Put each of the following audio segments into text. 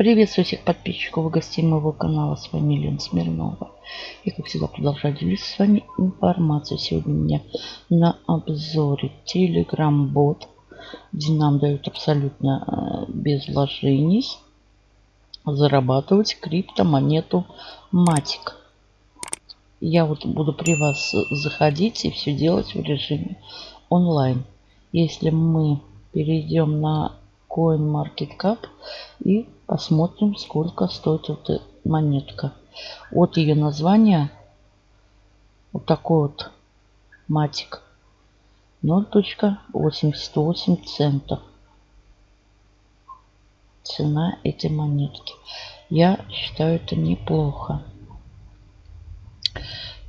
Приветствую всех подписчиков и гостей моего канала. С вами Лена Смирнова. И как всегда продолжаю делиться с вами информацией. Сегодня у меня на обзоре Telegram бот, где нам дают абсолютно э, без вложений зарабатывать криптомонету Матик. Я вот буду при вас заходить и все делать в режиме онлайн. Если мы перейдем на CoinMarketCap и посмотрим, сколько стоит эта монетка. От ее названия вот такой вот матик 0.88 центов. Цена этой монетки. Я считаю это неплохо.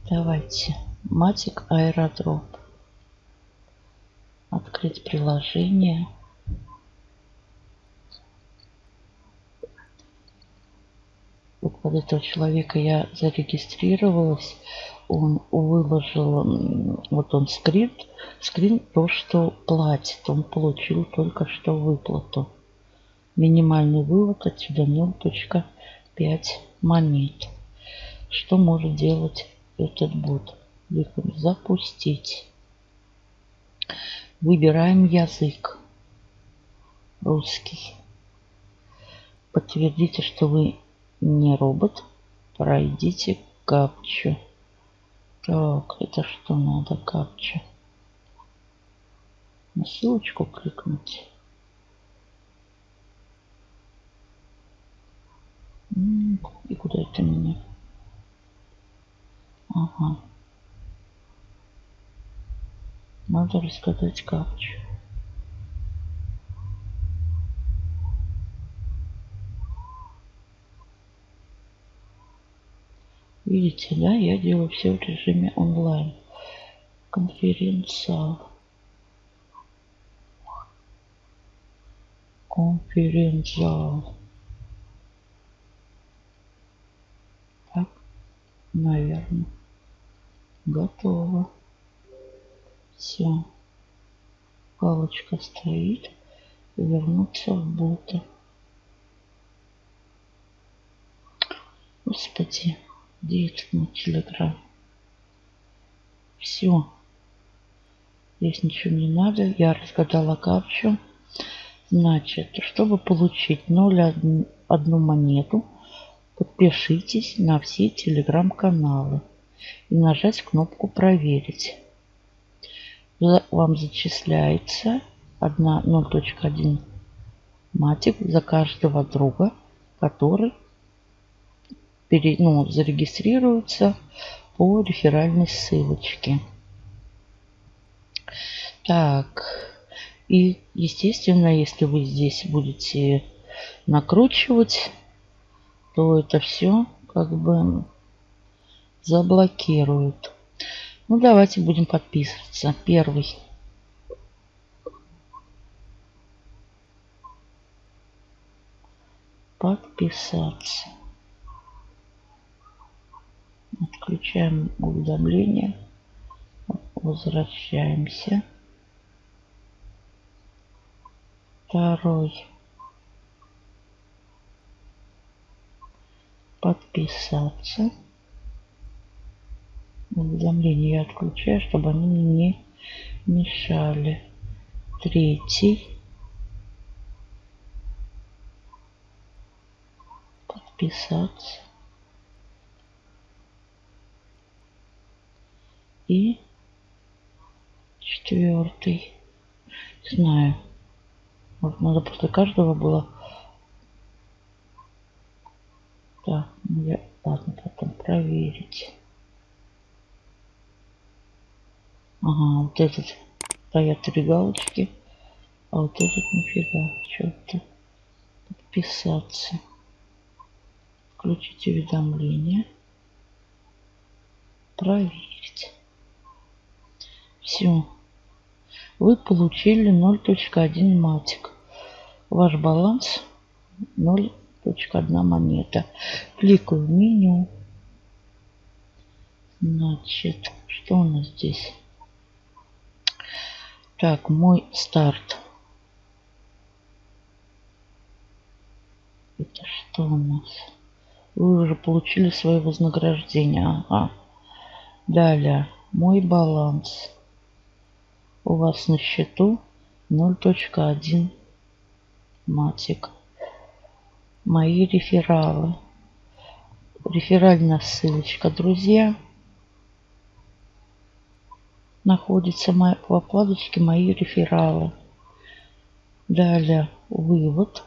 Давайте. Матик аэродроп. Открыть приложение. Вот под этого человека я зарегистрировалась. Он выложил, вот он скрин, скрин то, что платит. Он получил только что выплату. Минимальный вывод отсюда 0.5 монет. Что может делать этот бот? Кликаем запустить. Выбираем язык. Русский. Подтвердите, что вы не робот. Пройдите капчу. Так, это что надо капча? На ссылочку кликнуть. И куда это меня? Ага. Надо рассказать капчу. Видите, да, я делаю все в режиме онлайн. Конференция. Конференция. Так, наверное. Готово. Все. Галочка стоит. Вернуться в бота. Господи. Это на телеграм? Все. Здесь ничего не надо. Я разгадала капчу. Значит, чтобы получить 0,1 монету, подпишитесь на все телеграм-каналы и нажать кнопку «Проверить». Вам зачисляется 0.1 матик за каждого друга, который пере, ну, зарегистрируются по реферальной ссылочке. Так, и естественно, если вы здесь будете накручивать, то это все как бы заблокируют. Ну, давайте будем подписываться. Первый. Подписаться. Отключаем уведомления. Возвращаемся. Второй. Подписаться. Уведомления я отключаю, чтобы они не мешали. Третий. Подписаться. И четвертый. Не знаю. Вот надо после каждого было. Так, ну я, ладно, потом проверить. Ага, вот этот стоят три галочки, а вот этот нифига, что-то подписаться. Включить уведомления. Проверить. Все. Вы получили 0.1 матик. Ваш баланс 0.1 монета. Кликаю в меню. Значит, что у нас здесь? Так, мой старт. Это что? у нас? Вы уже получили свое вознаграждение. Ага. Далее. Мой баланс. У вас на счету 0.1 матик. Мои рефералы. Реферальная ссылочка, друзья. Находится в вкладочке «Мои рефералы». Далее вывод.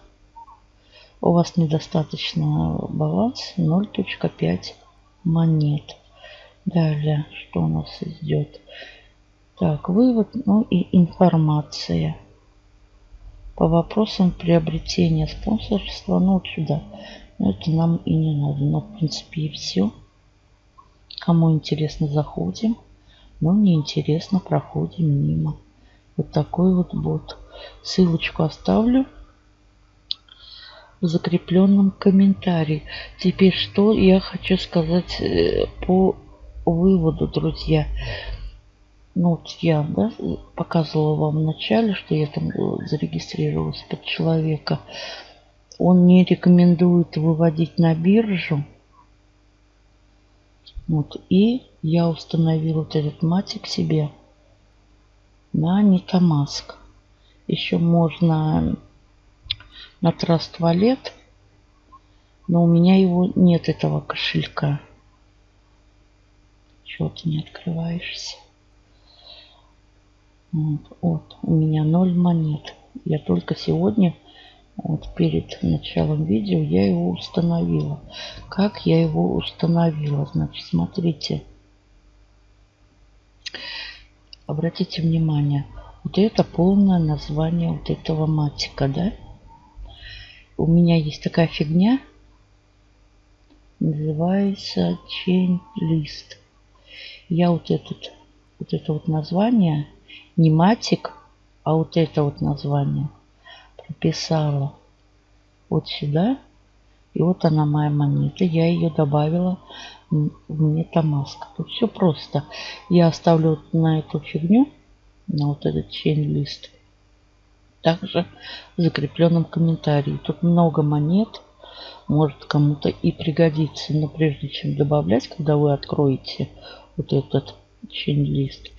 У вас недостаточно баланс 0.5 монет. Далее, что у нас идет? Так, вывод, ну и информация. По вопросам приобретения спонсорства, ну вот сюда. Но это нам и не надо. Но в принципе и все. Кому интересно, заходим. Но не интересно, проходим мимо. Вот такой вот бот. Ссылочку оставлю в закрепленном комментарии. Теперь что я хочу сказать э, по выводу, друзья. Ну, вот я да, показывала вам в начале, что я там э, зарегистрировалась под человека. Он не рекомендует выводить на биржу. Вот, и я установила вот этот матик себе на Metamask. Еще можно на Trust Wallet, но у меня его нет, этого кошелька. Чего ты не открываешься? Вот, у меня ноль монет. Я только сегодня, вот перед началом видео, я его установила. Как я его установила? Значит, смотрите. Обратите внимание, вот это полное название вот этого матика, да? У меня есть такая фигня, называется chain list. Я вот этот, вот это вот название, не матик, а вот это вот название прописала вот сюда. И вот она моя монета. Я ее добавила в MetaMask. Тут все просто. Я оставлю на эту фигню на вот этот чейн-лист. Также в закрепленном комментарии. Тут много монет. Может кому-то и пригодится. Но прежде чем добавлять, когда вы откроете вот этот чейн-лист,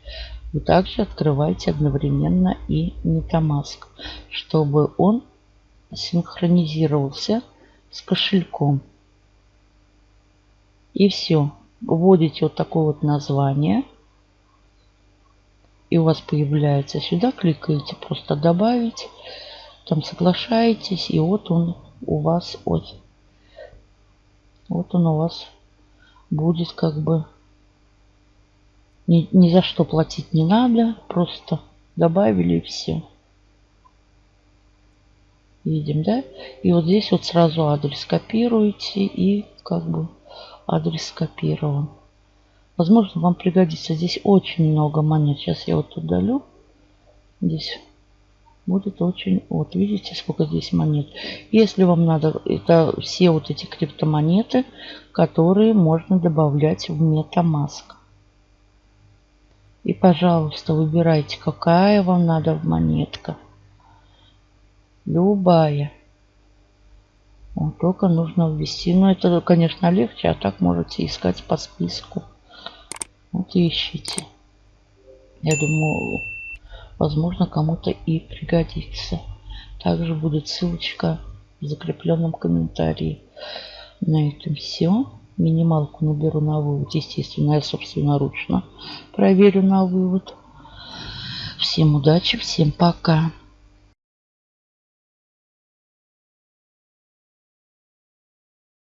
вы также открываете одновременно и Metamask, чтобы он синхронизировался с кошельком. И все. Вводите вот такое вот название – и у вас появляется сюда, кликаете просто добавить, там соглашаетесь, и вот он у вас, вот, вот он у вас будет как бы, ни, ни за что платить не надо, просто добавили и все. Видим, да? И вот здесь вот сразу адрес копируете и как бы адрес скопирован. Возможно, вам пригодится. Здесь очень много монет. Сейчас я вот удалю. Здесь будет очень... Вот, видите, сколько здесь монет. Если вам надо, это все вот эти криптомонеты, которые можно добавлять в MetaMask. И, пожалуйста, выбирайте, какая вам надо монетка. Любая. Вот, только нужно ввести. Но это, конечно, легче, а так можете искать по списку. Вот ищите. Я думаю, возможно, кому-то и пригодится. Также будет ссылочка в закрепленном комментарии. На этом все. Минималку наберу на вывод. Естественно, я собственноручно проверю на вывод. Всем удачи, всем пока.